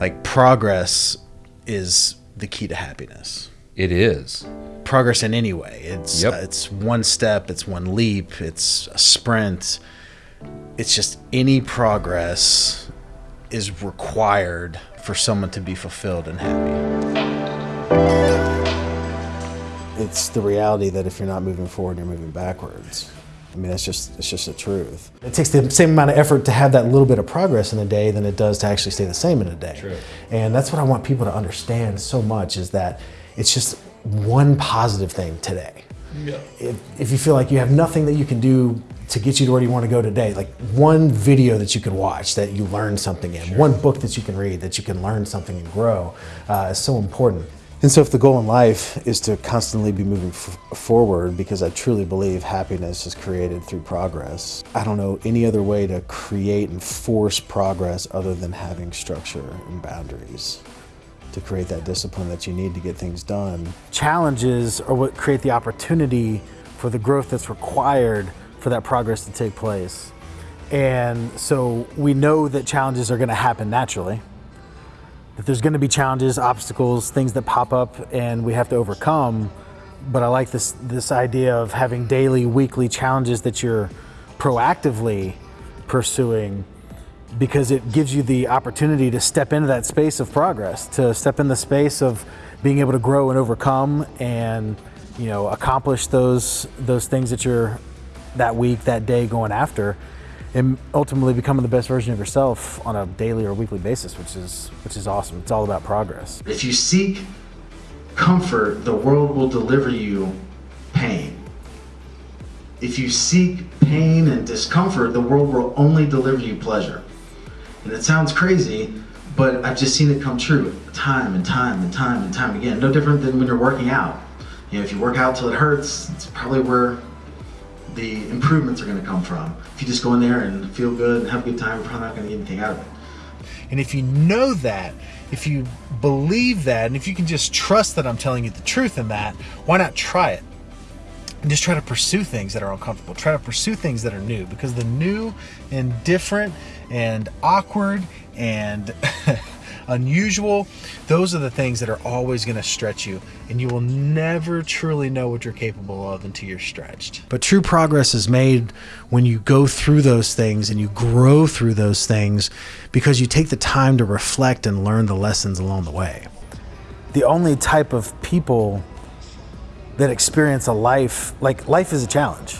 like progress is the key to happiness. It is. Progress in any way. It's Yep. uh, it's one step, it's one leap, it's a sprint. It's just any progress is required for someone to be fulfilled and happy. It's the reality that if you're not moving forward, you're moving backwards. I mean, that's just it's just the truth. It takes the same amount of effort to have that little bit of progress in a day than it does to actually stay the same in a day. True. And that's what I want people to understand so much is that it's just one positive thing today. If, if you feel like you have nothing that you can do to get you to where you want to go today, like one video that you can watch that you learn something in, one book that you can read that you can learn something and grow uh, is so important. And so, if the goal in life is to constantly be moving forward, because I truly believe happiness is created through progress, I don't know any other way to create and force progress other than having structure and boundaries to create that discipline that you need to get things done. Challenges are what create the opportunity for the growth that's required for that progress to take place. And so we know that challenges are going to happen naturally. That there's going to be challenges, obstacles, things that pop up and we have to overcome. But I like this this idea of having daily, weekly challenges that you're proactively pursuing because it gives you the opportunity to step into that space of progress, to step in the space of being able to grow and overcome and you know accomplish those those things that you're that week, that day going after and ultimately becoming the best version of yourself on a daily or weekly basis, which is which is awesome. It's all about progress. If you seek comfort, the world will deliver you pain. If you seek pain and discomfort, the world will only deliver you pleasure. And it sounds crazy, but I've just seen it come true time and time and time and time again. No different than when you're working out. You know, if you work out till it hurts, it's probably where the improvements are going to come from. If you just go in there and feel good and have a good time, you're probably not going to get anything out of it. And if you know that, if you believe that, and if you can just trust that I'm telling you the truth in that, why not try it? And just try to pursue things that are uncomfortable. Try to pursue things that are new because the new and different and awkward and unusual, those are the things that are always going to stretch you. And you will never truly know what you're capable of until you're stretched. But true progress is made when you go through those things and you grow through those things because you take the time to reflect and learn the lessons along the way. The only type of people that experience a life, like life is a challenge.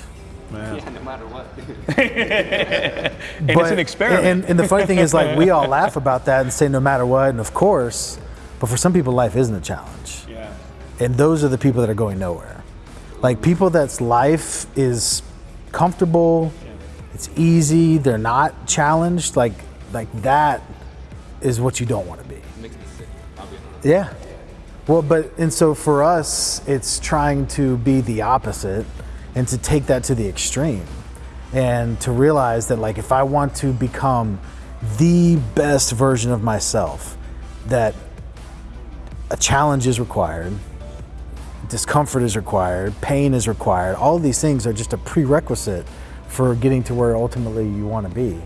Yeah, no matter what. and it's an experiment. And, and the funny thing is, like, we all laugh about that and say no matter what, and of course, but for some people, life isn't a challenge. yeah. And those are the people that are going nowhere. Like, people that's life is comfortable, it's easy, they're not challenged, like, like that is what you don't want to be. Makes me sick. I'll be honest. Yeah. Well, but and so for us, it's trying to be the opposite and to take that to the extreme and to realize that like if I want to become the best version of myself, that a challenge is required, discomfort is required, pain is required. All these things are just a prerequisite for getting to where ultimately you want to be.